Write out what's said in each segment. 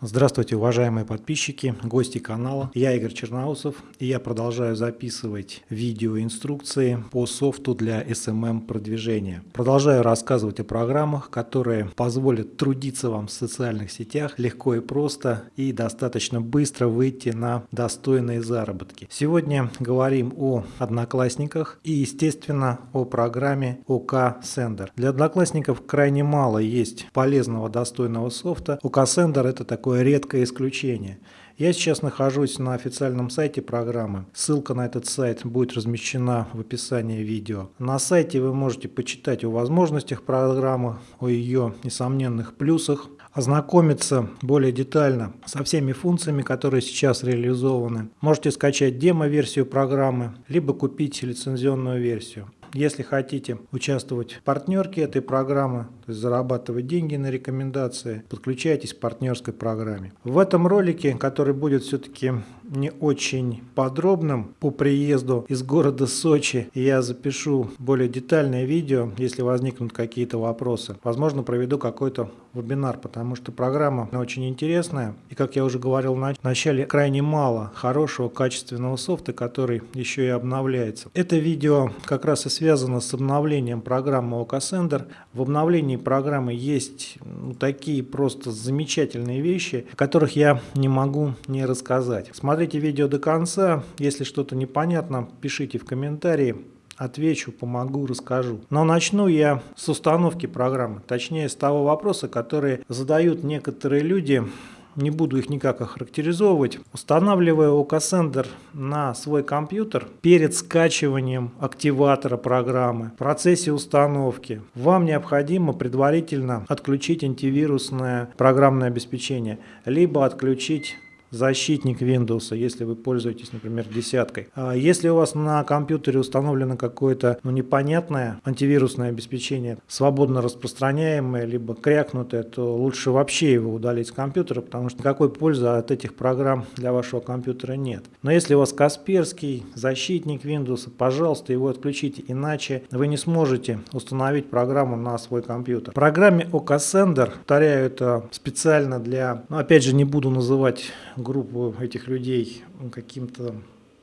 Здравствуйте, уважаемые подписчики, гости канала. Я Игорь Черноусов, и я продолжаю записывать видеоинструкции по софту для SMM продвижения. Продолжаю рассказывать о программах, которые позволят трудиться вам в социальных сетях легко и просто и достаточно быстро выйти на достойные заработки. Сегодня говорим о Одноклассниках и, естественно, о программе OK Sender. Для Одноклассников крайне мало есть полезного, достойного софта. OK Sender это такой такое редкое исключение. Я сейчас нахожусь на официальном сайте программы. Ссылка на этот сайт будет размещена в описании видео. На сайте вы можете почитать о возможностях программы, о ее несомненных плюсах, ознакомиться более детально со всеми функциями, которые сейчас реализованы. Можете скачать демо-версию программы, либо купить лицензионную версию. Если хотите участвовать в партнерке этой программы, то есть зарабатывать деньги на рекомендации, подключайтесь к партнерской программе. В этом ролике, который будет все-таки не очень подробным по приезду из города Сочи, я запишу более детальное видео, если возникнут какие-то вопросы. Возможно, проведу какой-то вебинар, потому что программа очень интересная. И, как я уже говорил в начале, крайне мало хорошего, качественного софта, который еще и обновляется. Это видео как раз и связано с обновлением программы OKSender. В обновлении программы есть такие просто замечательные вещи, о которых я не могу не рассказать. Смотрите видео до конца. Если что-то непонятно, пишите в комментарии отвечу, помогу, расскажу. Но начну я с установки программы, точнее с того вопроса, который задают некоторые люди не буду их никак охарактеризовывать. Устанавливая OKSender на свой компьютер перед скачиванием активатора программы, в процессе установки, вам необходимо предварительно отключить антивирусное программное обеспечение, либо отключить защитник Windows, если вы пользуетесь, например, десяткой. А если у вас на компьютере установлено какое-то ну, непонятное антивирусное обеспечение, свободно распространяемое, либо крякнутое, то лучше вообще его удалить с компьютера, потому что никакой пользы от этих программ для вашего компьютера нет. Но если у вас Касперский, защитник Windows, пожалуйста, его отключите, иначе вы не сможете установить программу на свой компьютер. В программе OKSender, повторяю, это специально для, ну, опять же, не буду называть группу этих людей каким-то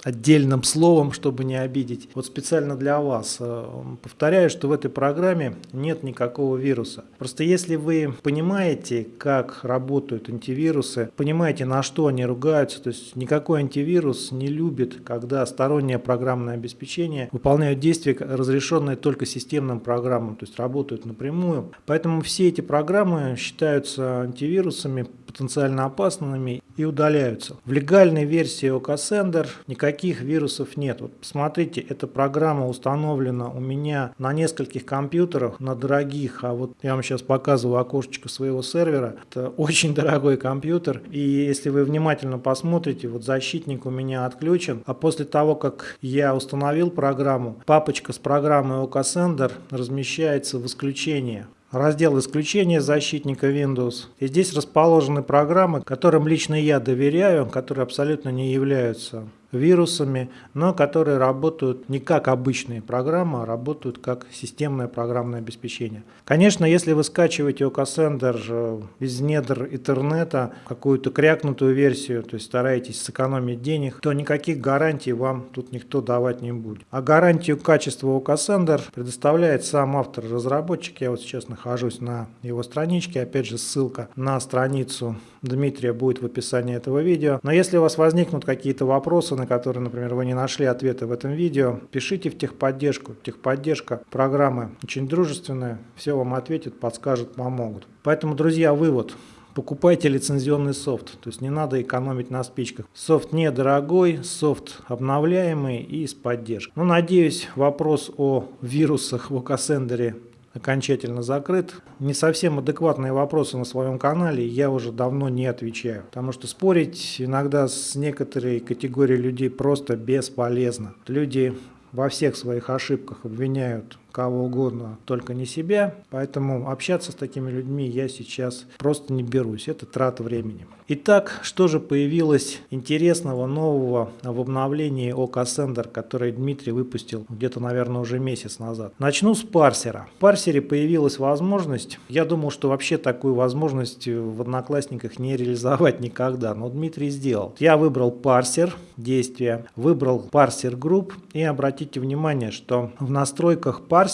отдельным словом, чтобы не обидеть. Вот специально для вас э, повторяю, что в этой программе нет никакого вируса. Просто если вы понимаете, как работают антивирусы, понимаете, на что они ругаются, то есть никакой антивирус не любит, когда стороннее программное обеспечение выполняют действия, разрешенные только системным программам, то есть работают напрямую. Поэтому все эти программы считаются антивирусами потенциально опасными и удаляются. В легальной версии OKSender никаких вирусов нет. Вот посмотрите, эта программа установлена у меня на нескольких компьютерах, на дорогих, а вот я вам сейчас показываю окошечко своего сервера. Это очень дорогой компьютер, и если вы внимательно посмотрите, вот защитник у меня отключен, а после того, как я установил программу, папочка с программой OKSender размещается в исключение раздел исключения защитника Windows. И здесь расположены программы, которым лично я доверяю, которые абсолютно не являются вирусами, но которые работают не как обычные программы, а работают как системное программное обеспечение. Конечно, если вы скачиваете э, из недр интернета, какую-то крякнутую версию, то есть стараетесь сэкономить денег, то никаких гарантий вам тут никто давать не будет. А гарантию качества OKSender предоставляет сам автор-разработчик. Я вот сейчас нахожусь на его страничке, опять же ссылка на страницу Дмитрия будет в описании этого видео. Но если у вас возникнут какие-то вопросы, на которые, например, вы не нашли ответа в этом видео, пишите в техподдержку. Техподдержка программы очень дружественная, все вам ответят, подскажут, помогут. Поэтому, друзья, вывод. Покупайте лицензионный софт, то есть не надо экономить на спичках. Софт недорогой, софт обновляемый и с поддержкой. Ну, надеюсь, вопрос о вирусах в Окасендере окончательно закрыт. Не совсем адекватные вопросы на своем канале я уже давно не отвечаю, потому что спорить иногда с некоторой категорией людей просто бесполезно. Люди во всех своих ошибках обвиняют кого угодно, только не себя. Поэтому общаться с такими людьми я сейчас просто не берусь. Это трата времени. Итак, что же появилось интересного, нового в обновлении ОК Sender, который Дмитрий выпустил где-то, наверное, уже месяц назад? Начну с парсера. В парсере появилась возможность, я думал, что вообще такую возможность в Одноклассниках не реализовать никогда, но Дмитрий сделал. Я выбрал парсер действия, выбрал парсер групп и обратите внимание, что в настройках парсера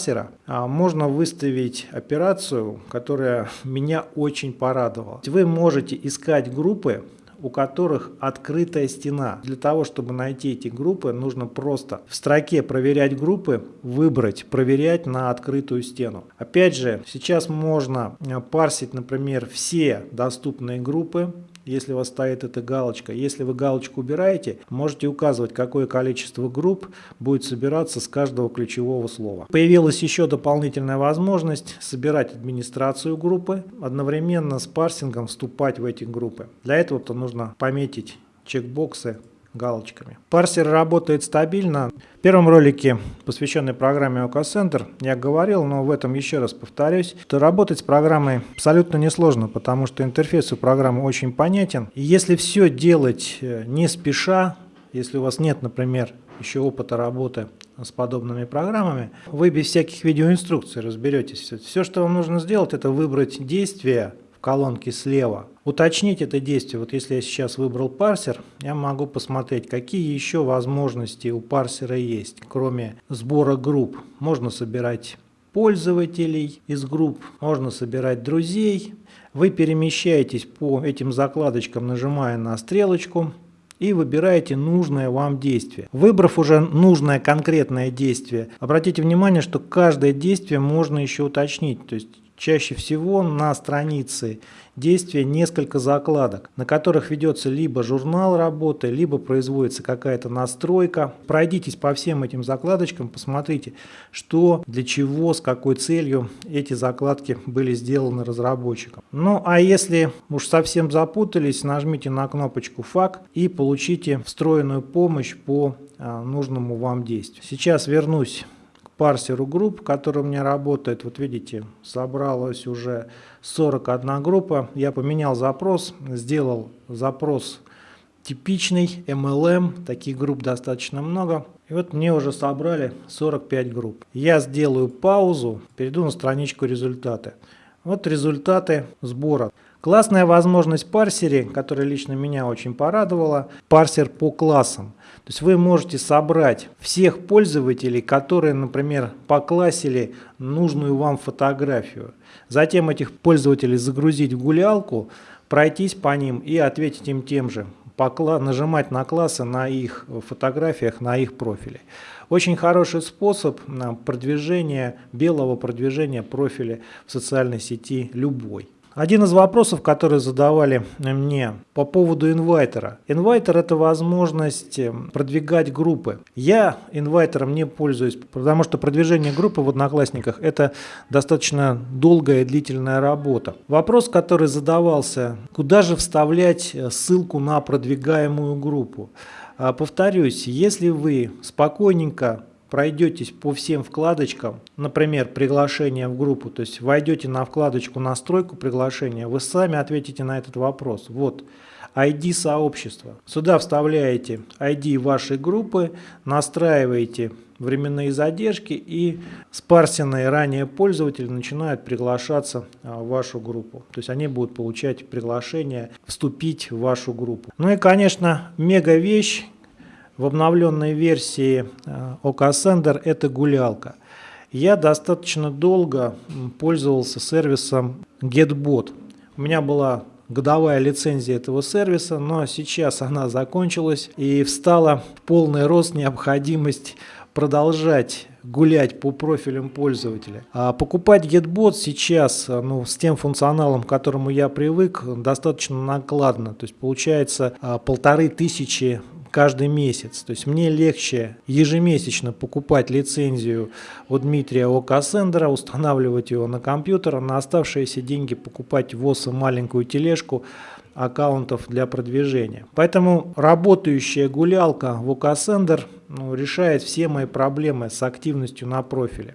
а, можно выставить операцию, которая меня очень порадовала. Вы можете искать группы у которых открытая стена. Для того, чтобы найти эти группы, нужно просто в строке «Проверять группы» выбрать «Проверять на открытую стену». Опять же, сейчас можно э, парсить, например, все доступные группы, если у вас стоит эта галочка. Если вы галочку убираете, можете указывать, какое количество групп будет собираться с каждого ключевого слова. Появилась еще дополнительная возможность собирать администрацию группы, одновременно с парсингом вступать в эти группы. Для этого-то нужно пометить чекбоксы галочками. Парсер работает стабильно. В первом ролике, посвященной программе OK Center, я говорил, но в этом еще раз повторюсь, что работать с программой абсолютно несложно, потому что интерфейс у программы очень понятен. И если все делать э, не спеша, если у вас нет, например, еще опыта работы с подобными программами, вы без всяких видеоинструкций разберетесь. Все, что вам нужно сделать, это выбрать действие в колонке слева, уточнить это действие. Вот если я сейчас выбрал парсер, я могу посмотреть, какие еще возможности у парсера есть, кроме сбора групп. Можно собирать пользователей из групп, можно собирать друзей. Вы перемещаетесь по этим закладочкам, нажимая на стрелочку и выбираете нужное вам действие. Выбрав уже нужное конкретное действие, обратите внимание, что каждое действие можно еще уточнить. То есть чаще всего на странице действия несколько закладок, на которых ведется либо журнал работы, либо производится какая-то настройка. Пройдитесь по всем этим закладочкам, посмотрите, что, для чего, с какой целью эти закладки были сделаны разработчиком. Ну а если уж совсем запутались, нажмите на кнопочку «ФАК» и получите встроенную помощь по а, нужному вам действию. Сейчас вернусь парсеру групп, который у меня работает. Вот видите, собралось уже 41 группа. Я поменял запрос, сделал запрос типичный MLM, таких групп достаточно много. И вот мне уже собрали 45 групп. Я сделаю паузу, перейду на страничку результаты. Вот результаты сбора. Классная возможность парсере, которая лично меня очень порадовала, парсер по классам. То есть вы можете собрать всех пользователей, которые, например, поклассили нужную вам фотографию. Затем этих пользователей загрузить в гулялку, пройтись по ним и ответить им тем же. Нажимать на классы на их фотографиях, на их профиле. Очень хороший способ продвижения, белого продвижения профиля в социальной сети любой. Один из вопросов, которые задавали мне по поводу инвайтера. Инвайтер – это возможность э, продвигать группы. Я инвайтером не пользуюсь, потому что продвижение группы в Одноклассниках – это достаточно долгая и длительная работа. Вопрос, который задавался, куда же вставлять э, ссылку на продвигаемую группу? А, повторюсь, если вы спокойненько пройдетесь по всем вкладочкам, например, приглашение в группу, то есть войдете на вкладочку настройку приглашения, вы сами ответите на этот вопрос. Вот ID сообщества. Сюда вставляете ID вашей группы, настраиваете временные задержки и спарсенные ранее пользователи начинают приглашаться а, в вашу группу. То есть они будут получать приглашение вступить в вашу группу. Ну и, конечно, мега вещь, в обновленной версии э, это гулялка. Я достаточно долго пользовался сервисом GetBot. У меня была годовая лицензия этого сервиса, но сейчас она закончилась и встала в полный рост необходимость продолжать гулять по профилям пользователя. А покупать GetBot сейчас э, ну, с тем функционалом, к которому я привык, достаточно накладно. То есть получается э, полторы тысячи каждый месяц. То есть мне легче ежемесячно покупать лицензию у Дмитрия Окасендера, устанавливать его на компьютер, а на оставшиеся деньги покупать в ОСа маленькую тележку аккаунтов для продвижения. Поэтому работающая гулялка Окасендер ну, решает все мои проблемы с активностью на профиле.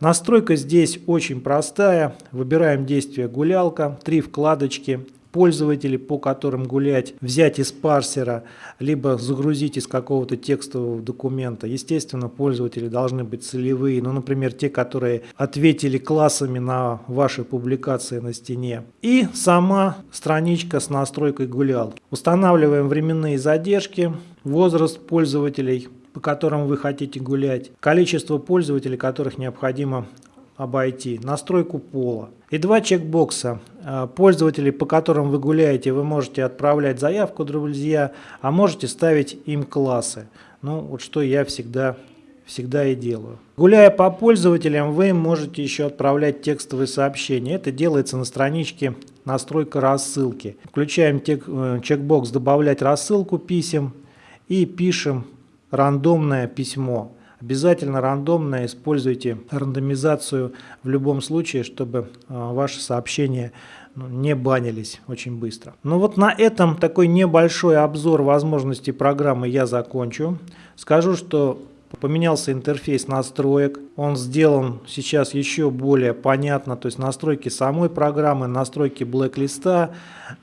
Настройка здесь очень простая. Выбираем действие гулялка, три вкладочки, пользователей, по которым гулять, взять из парсера, либо загрузить из какого-то текстового документа. Естественно, пользователи должны быть целевые, ну, например, те, которые ответили классами на ваши публикации на стене. И сама страничка с настройкой гулялки. Устанавливаем временные задержки, возраст пользователей, по которым вы хотите гулять, количество пользователей, которых необходимо обойти, настройку пола. И два чекбокса. А, пользователей, по которым вы гуляете, вы можете отправлять заявку, друзья, а можете ставить им классы. Ну, вот что я всегда, всегда и делаю. Гуляя по пользователям, вы можете еще отправлять текстовые сообщения. Это делается на страничке настройка рассылки. Включаем э, чекбокс «Добавлять рассылку писем» и пишем рандомное письмо. Обязательно рандомно используйте рандомизацию в любом случае, чтобы а, ваши сообщения ну, не банились очень быстро. Ну вот на этом такой небольшой обзор возможностей программы я закончу. Скажу, что Поменялся интерфейс настроек, он сделан сейчас еще более понятно, то есть настройки самой программы, настройки блэк-листа,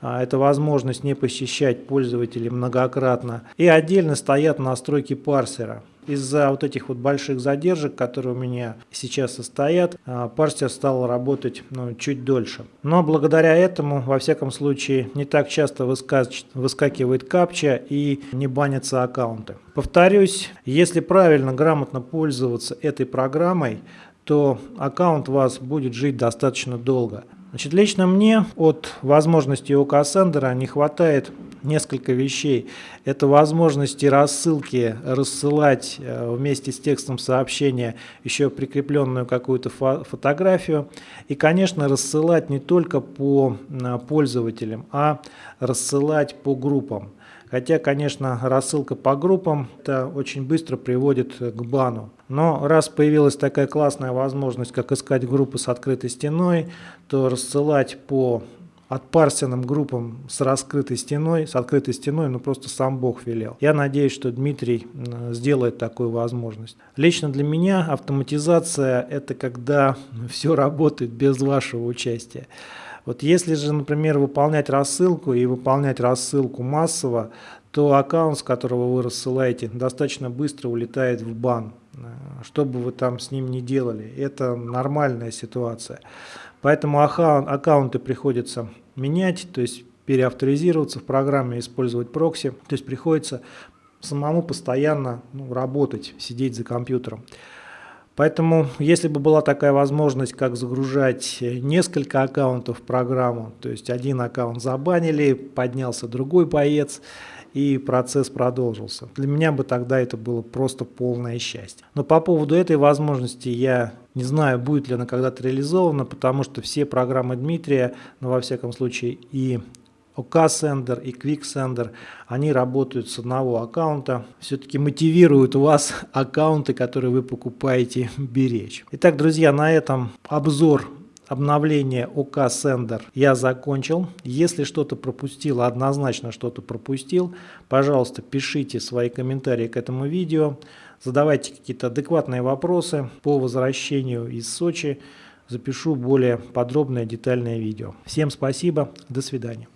а, это возможность не посещать пользователей многократно. И отдельно стоят настройки парсера. Из-за вот этих вот больших задержек, которые у меня сейчас состоят, а, парсер стал работать ну, чуть дольше. Но благодаря этому, во всяком случае, не так часто выскакивает капча и не банятся аккаунты. Повторюсь, если правильно, грамотно пользоваться этой программой, то аккаунт у вас будет жить достаточно долго. Значит, лично мне от возможности ОК Сендера не хватает несколько вещей. Это возможности рассылки, рассылать э, вместе с текстом сообщения еще прикрепленную какую-то фотографию. И, конечно, рассылать не только по пользователям, а рассылать по группам. Хотя, конечно, рассылка по группам это очень быстро приводит к бану. Но раз появилась такая классная возможность, как искать группы с открытой стеной, то рассылать по отпарсенным группам с раскрытой стеной, с открытой стеной, ну просто сам Бог велел. Я надеюсь, что Дмитрий сделает такую возможность. Лично для меня автоматизация – это когда все работает без вашего участия. Вот если же, например, выполнять рассылку и выполнять рассылку массово, то аккаунт, с которого вы рассылаете, достаточно быстро улетает в бан. Что бы вы там с ним ни делали, это нормальная ситуация. Поэтому аккаунты приходится менять, то есть переавторизироваться в программе, использовать прокси. То есть приходится самому постоянно ну, работать, сидеть за компьютером. Поэтому, если бы была такая возможность, как загружать несколько аккаунтов в программу, то есть один аккаунт забанили, поднялся другой боец, и процесс продолжился. Для меня бы тогда это было просто полное счастье. Но по поводу этой возможности я не знаю, будет ли она когда-то реализована, потому что все программы Дмитрия, ну во всяком случае и OK-сендер и QuickSender, они работают с одного аккаунта, все-таки мотивируют вас аккаунты, которые вы покупаете, беречь. Итак, друзья, на этом обзор обновления OK Sender я закончил. Если что-то пропустил, однозначно что-то пропустил, пожалуйста, пишите свои комментарии к этому видео, задавайте какие-то адекватные вопросы по возвращению из Сочи. Запишу более подробное детальное видео. Всем спасибо, до свидания.